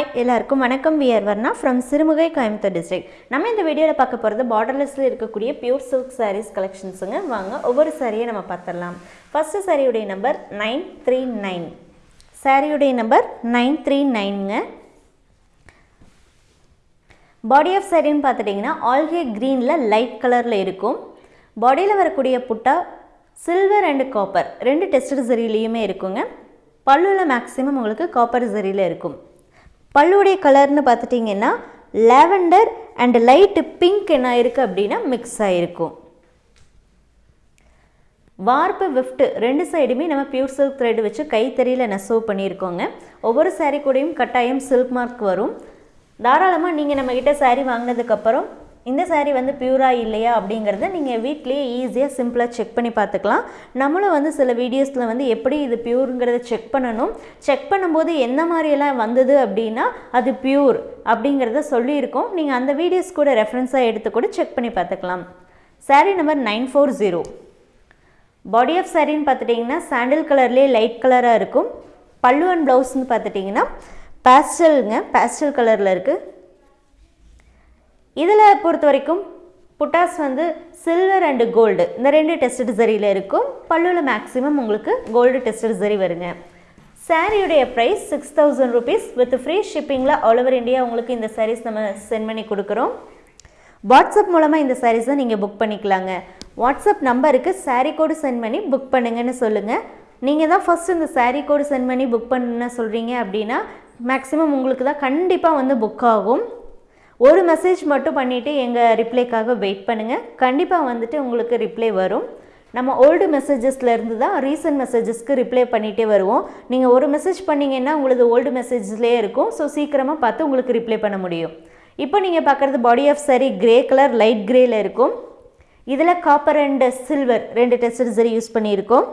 Hi எல்லாருக்கும் வணக்கம். We're Varna from Sirumugai Coimbatore district நம்ம இந்த வீடியோவில் பார்க்க போகிறது பார்டர்லெஸில் இருக்கக்கூடிய பியூர் சில்க் சாரீஸ் கலெக்ஷன்ஸுங்க வாங்க ஒவ்வொரு சாரியை நம்ம பார்த்துடலாம். ஃபஸ்ட்டு சாரியுடைய நம்பர் நைன் த்ரீ நைன் சாரியுடைய நம்பர் நைன் த்ரீ நைனுங்க பாடி ஆஃப் சாரின்னு பார்த்துட்டிங்கன்னா ஆல்கே க்ரீனில் லைட் கலரில் இருக்கும். பாடியில் வரக்கூடிய புட்டா சில்வர் அண்டு காப்பர் ரெண்டு டெஸ்டட் சரியிலையுமே இருக்குங்க. பல்லுவில் மேக்ஸிமம் உங்களுக்கு காப்பர் சரியில் இருக்கும். பல்லுடைய கலர்னு பார்த்துட்டிங்கன்னா லாவெண்டர் அண்ட் லைட்டு பிங்க் என்ன இருக்குது அப்படின்னா மிக்ஸ் ஆகிருக்கும் வார்ப்பு விஃப்ட் ரெண்டு சைடுமே நம்ம பியூர் சில்க் த்ரெட் வச்சு கைத்தறியில் நெசவு பண்ணியிருக்கோங்க. ஒவ்வொரு சாரீ கூடயும் கட்டாயம் சில்க் மார்க் வரும். தாராளமாக நீங்கள் நம்மக்கிட்ட சாரீ வாங்கினதுக்கப்புறம் இந்த சாரீ வந்து பியூராக இல்லையா அப்படிங்கிறத நீங்கள் வீட்லேயே ஈஸியாக சிம்பிளாக செக் பண்ணி பார்த்துக்கலாம். நம்மளும் வந்து சில வீடியோஸில் வந்து எப்படி இது பியூருங்கிறத செக் பண்ணணும். செக் பண்ணும்போது எந்த மாதிரியெல்லாம் வந்தது அப்படின்னா அது பியூர் அப்படிங்கிறத சொல்லியிருக்கோம். நீங்கள் அந்த வீடியோஸ் கூட ரெஃபரன்ஸாக எடுத்து கூட செக் பண்ணி பார்த்துக்கலாம். Sari number nine four zero body of சாரின்னு பார்த்துட்டிங்கன்னா சாண்டில் கலர்லேயே லைட் கலராக இருக்கும். பல்லு அண்ட் ப்ளவுஸ்னு பார்த்துட்டிங்கன்னா பேஸ்டலுங்க பேஸ்டல் கலரில் இருக்குது இதில் பொறுத்த வரைக்கும் புட்டாஸ் வந்து சில்வர் அண்டு கோல்டு இந்த ரெண்டு டெஸ்டட் சரியில் இருக்கும். பல்லுவில் மேக்ஸிமம் உங்களுக்கு கோல்டு டெஸ்டட் சரி வருங்க. சாரியுடைய price six thousand rupees with free ஷிப்பிங்கில் all over India உங்களுக்கு இந்த சாரீஸ் நம்ம சென்ட் பண்ணி கொடுக்குறோம். வாட்ஸ்அப் மூலமாக இந்த சாரீஸை நீங்கள் புக் பண்ணிக்கலாங்க. வாட்ஸ்அப் நம்பருக்கு சாரீ கோடு சென்ட் பண்ணி புக் பண்ணுங்கன்னு சொல்லுங்கள் நீங்கள் தான் ஃபஸ்ட் இந்த சாரீ கோடு சென்ட் பண்ணி புக் பண்ண சொல்கிறீங்க அப்படின்னா மேக்ஸிமம் உங்களுக்கு தான் கண்டிப்பாக வந்து புக் ஆகும். ஒரு மெசேஜ் மட்டும் பண்ணிவிட்டு எங்கள் ரிப்ளைக்காக வெயிட் பண்ணுங்கள் கண்டிப்பாக வந்துட்டு உங்களுக்கு ரிப்ளை வரும். நம்ம ஓல்டு மெசேஜஸ்லேருந்து தான் ரீசன்ட் மெசேஜஸ்க்கு ரிப்ளை பண்ணிகிட்டே வருவோம். நீங்கள் ஒரு மெசேஜ் பண்ணிங்கன்னா உங்களது ஓல்டு மெசேஜ்லேயே இருக்கும். ஸோ சீக்கிரமாக பார்த்து உங்களுக்கு ரிப்ளை பண்ண முடியும். இப்போ நீங்கள் பார்க்குறது body of sari grey colour light கிரேயில் இருக்கும். இதில் காப்பர் அண்ட் சில்வர் ரெண்டு டெஸ்டட் சரி யூஸ் பண்ணியிருக்கோம்.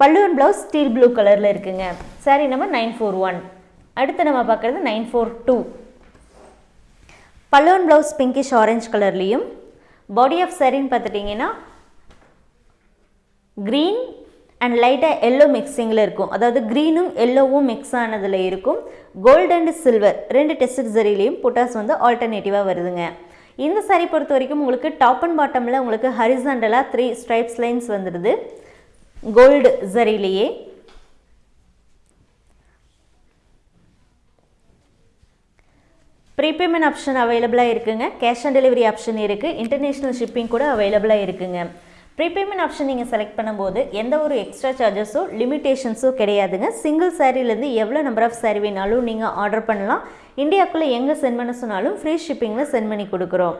பல்லுவன் ப்ளவுஸ் ஸ்டீல் ப்ளூ கலரில் இருக்குங்க. சாரி நம்ம நைன் ஃபோர் ஒன் அடுத்து நம்ம பார்க்குறது நைன் ஃபோர் டூ பல்லுவன் ப்ளவுஸ் பிங்கிஷ் ஆரஞ்ச் கலர்லேயும் பாடி ஆஃப் சரின்னு பார்த்துட்டிங்கன்னா க்ரீன் அண்ட் லைட்டாக எல்லோ மிக்சிங்கில் இருக்கும். அதாவது க்ரீனும் எல்லோவும் மிக்ஸ் ஆனதில் இருக்கும். கோல்டு அண்ட் சில்வர் ரெண்டு டெஸ்ட் சரிலையும் புட்டாஸ் வந்து ஆல்டர்னேட்டிவாக வருதுங்க. இந்த சாரி பொறுத்த வரைக்கும் உங்களுக்கு டாப் அண்ட் பாட்டமில் உங்களுக்கு ஹரிசாண்டலாக த்ரீ ஸ்ட்ரைப்ஸ் லைன்ஸ் வந்துடுது. கோல்டு சரிலேயே ப்ரீபேமெண்ட் ஆப்ஷன் அவைலபிளாக இருக்குங்க. கேஷ் ஆன் டெலிவரி ஆப்ஷன் இருக்குது இன்டர்நேஷ்னல் ஷிப்பிங் கூட அவைலபிளாக இருக்குங்க. ப்ரீபேமெண்ட் ஆப்ஷன் நீங்கள் செலக்ட் பண்ணும்போது எந்த ஒரு எக்ஸ்ட்ரா சார்ஜஸோ லிமிட்டேஷன்ஸோ கிடையாதுங்க. சிங்கிள் சாரீலேருந்து எவ்வளோ நம்பர் ஆஃப் சாரீ வேணாலும் நீங்கள் ஆர்டர் பண்ணலாம். இந்தியாவுக்குள்ளே எங்கே சென்ட் பண்ண சொன்னாலும் ஃப்ரீ ஷிப்பிங்கில் சென்ட் பண்ணி கொடுக்குறோம்.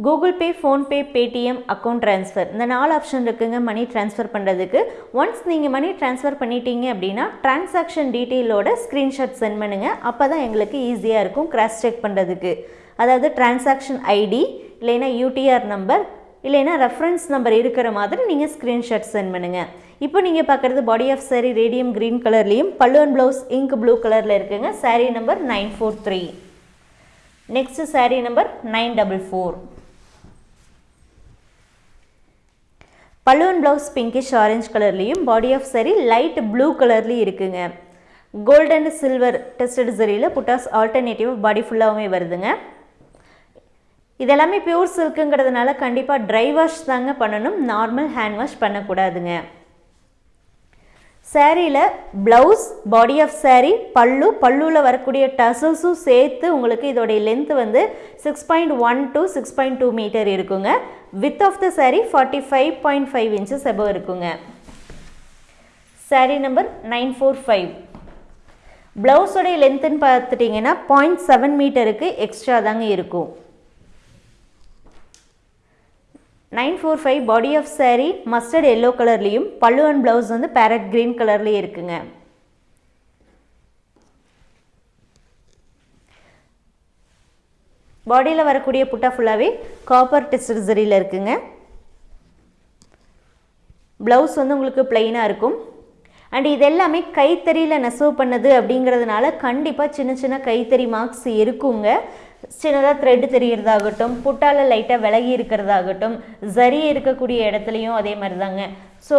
Google Pay PhonePe Paytm account transfer இந்த நாலு ஆப்ஷன் இருக்குங்க மணி ட்ரான்ஸ்ஃபர் பண்ணுறதுக்கு ஒன்ஸ் நீங்கள் மணி ட்ரான்ஸ்ஃபர் பண்ணிட்டீங்க அப்படின்னா டிரான்சாக்ஷன் டீட்டெயிலோட ஸ்க்ரீன்ஷாட் சென்ட் பண்ணுங்கள் அப்போ தான் எங்களுக்கு ஈஸியாக இருக்கும் கிராஸ் செக் பண்ணுறதுக்கு அதாவது டிரான்சாக்ஷன் ஐடி இல்லைன்னா யூடிஆர் நம்பர் இல்லைன்னா ரெஃபரன்ஸ் நம்பர் இருக்கிற மாதிரி நீங்கள் ஸ்க்ரீன்ஷாட் சென்ட் பண்ணுங்கள் இப்போ நீங்கள் பார்க்குறது body of sari radium green கலர்லேயும் பல்லுவன் ப்ளவுஸ் இங்க் ப்ளூ கலரில் இருக்குங்க sari number nine four three next sari number nine double four பல்லுவன் ப்ளவுஸ் பிங்கிஷ் ஆரஞ்ச் கலர்லேயும் body of sari light blue கலர்லேயும் இருக்குங்க. கோல்டு அண்ட் சில்வர் டெஸ்டட் சரியில் புட்டாஸ் alternative பாடி ஃபுல்லாகவுமே வருதுங்க. இதெல்லாமே பியூர் சில்க்குங்கிறதுனால கண்டிப்பாக ட்ரை வாஷ் தாங்க பண்ணணும். நார்மல் ஹேண்ட் வாஷ் பண்ணக்கூடாதுங்க. சேரீயில் blouse body of sari pallu பல்லுவில் வரக்கூடிய டசல்ஸும் சேர்த்து உங்களுக்கு இதோடைய லென்த் வந்து six point one to six point two metre இருக்குங்க. Width of the sari forty five point five inches above இருக்குங்க. Sari number nine four five ப்ளவுஸோடைய லென்த்துன்னு பார்த்துட்டிங்கன்னா பாயிண்ட் செவன் மீட்டருக்கு எக்ஸ்ட்ரா தாங்க இருக்கும். Nine four five body of sari mustard yellow கலர்லேயும் பல்லு and blouse வந்து பேரட் க்ரீன் கலர்லேயும் இருக்குங்க. பாடியில் வரக்கூடிய புட்டா ஃபுல்லாகவே காப்பர் டெஸ்டட் சரியில் இருக்குங்க. ப்ளவுஸ் வந்து உங்களுக்கு பிளெயினாக இருக்கும். அண்ட் இது எல்லாமே கைத்தறியில் நெசவு பண்ணது அப்படிங்கிறதுனால கண்டிப்பாக சின்ன சின்ன கைத்தறி மார்க்ஸ் இருக்குங்க. சின்னதாக த்ரெட்டு தெரியறதாகட்டும் புட்டால லைட்டாக விலகி இருக்கிறதாகட்டும் சரி இருக்கக்கூடிய இடத்துலையும் அதே மாதிரி தாங்க ஸோ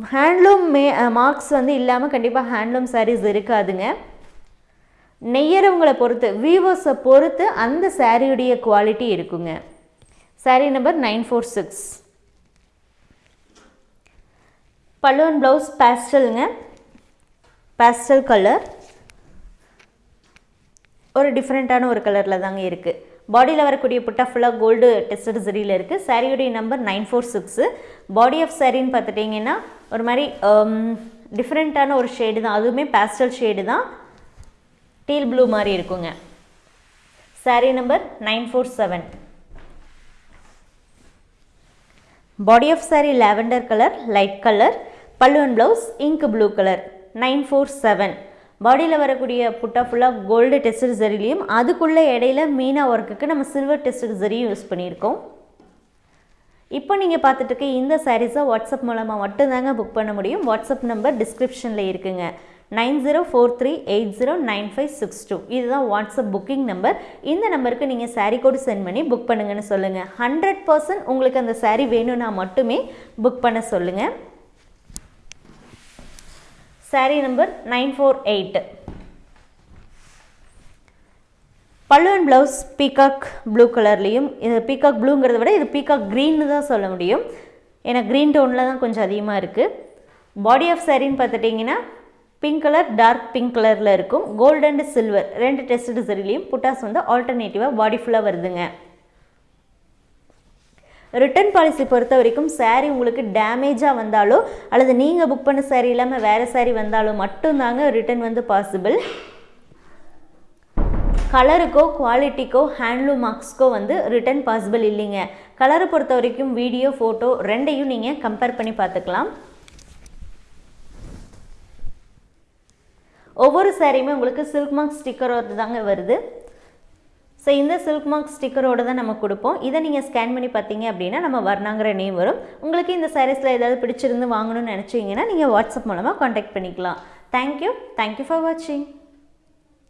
ஹேண்ட்லூம் மே மார்க்ஸ் வந்து இல்லாமல் கண்டிப்பாக ஹேண்ட்லூம் சாரீஸ் இருக்காதுங்க. நெய்யறவங்களை பொறுத்து வீவர்ஸை பொறுத்து அந்த சாரியுடைய குவாலிட்டி இருக்குங்க. Sari number nine four six பல்லுவன் ப்ளவுஸ் பேஸ்டலுங்க பேஸ்டல் கலர் ஒரு டிஃப்ரெண்ட்டான ஒரு கலரில் தாங்க இருக்குது பாடியில் வரக்கூடிய புட்டா ஃபுல்லாக கோல்டு டெஸ்டட் சரியில் இருக்குது சாரியுடைய number nine four six body of சாரின்னு பார்த்துட்டிங்கன்னா ஒரு மாதிரி um, டிஃப்ரெண்ட்டான ஒரு ஷேடு தான். அதுவுமே பேஸ்டல் ஷேடு தான். டீல் ப்ளூ மாதிரி இருக்குங்க. Sari number nine four seven body of sari lavender colour light colour பல்லுவன் blouse ink blue colour nine four seven பாடியில் வரக்கூடிய புட்டா ஃபுல்லாக கோல்டு டெஸ்டட் ஜரிலையும் அதுக்குள்ளே இடையில மீனா ஒர்க்குக்கு நம்ம சில்வர் டெஸ்டட் ஜரியும் யூஸ் பண்ணியிருக்கோம். இப்போ நீங்கள் பார்த்துட்டு இருக்க இந்த சாரீஸை வாட்ஸ்அப் மூலமாக மட்டும்தாங்க புக் பண்ண முடியும். வாட்ஸ்அப் நம்பர் டிஸ்கிரிப்ஷனில் இருக்குங்க. Nine zero four three eight zero nine five six two. இதுதான் வாட்ஸ்அப் புக்கிங் நம்பர். இந்த நம்பருக்கு நீங்கள் சாரீ கோடு சென்ட் பண்ணி புக் பண்ணுங்கன்னு சொல்லுங்கள் ஹண்ட்ரட் பர்சன்ட் உங்களுக்கு அந்த சாரீ வேணும்னா மட்டுமே புக் பண்ண சொல்லுங்கள் sari number nine four eight. பல்லுவன் ப்ளவுஸ் பீகாக் ப்ளூ கலர்லேயும் இது பீகாக் ப்ளூங்கிறத விட இது பீகாக் க்ரீன்னு தான் சொல்ல முடியும். ஏன்னா க்ரீன் டோனில் தான் கொஞ்சம் அதிகமாக இருக்குது பாடி ஆஃப் சாரின்னு பார்த்துட்டிங்கன்னா பிங்க் கலர் டார்க் பிங்க் கலரில் இருக்கும். கோல்டு அண்ட் சில்வர் ரெண்டு டெஸ்ட் சரிலையும் புட்டாஸ் வந்து ஆல்டர்னேட்டிவாக பாடி ஃபுல்லாக வருதுங்க. ரிட்டர்ன் பாலிசி பொறுத்த வரைக்கும் சாரீ உங்களுக்கு டேமேஜாக வந்தாலோ அல்லது நீங்கள் புக் பண்ண சாரீ இல்லாமல் வேறு சாரீ வந்தாலோ மட்டும்தாங்க ரிட்டர்ன் வந்து பாசிபிள் கலருக்கோ குவாலிட்டிக்கோ ஹேண்ட்லூம் மார்க்ஸ்க்கோ வந்து ரிட்டர்ன் பாசிபிள் இல்லைங்க. கலரை பொறுத்த வரைக்கும் வீடியோ ஃபோட்டோ ரெண்டையும் நீங்கள் கம்பேர் பண்ணி பார்த்துக்கலாம். ஒவ்வொரு சாரியுமே உங்களுக்கு சில்க் மார்க் ஸ்டிக்கரோடு தாங்க வருது. ஸோ இந்த சில்க் மார்க் ஸ்டிக்கரோடு தான் நம்ம கொடுப்போம். இதை நீங்கள் ஸ்கேன் பண்ணி பார்த்தீங்க அப்படின்னா நம்ம வர்ணாங்கிற நேம் வரும். உங்களுக்கு இந்த சாரீஸில் ஏதாவது பிடிச்சிருந்து வாங்கணும்னு நினச்சிங்கன்னா நீங்கள் வாட்ஸ்அப் மூலமாக காண்டாக்ட் பண்ணிக்கலாம். தேங்க்யூ தேங்க்யூ ஃபார் வாட்சிங்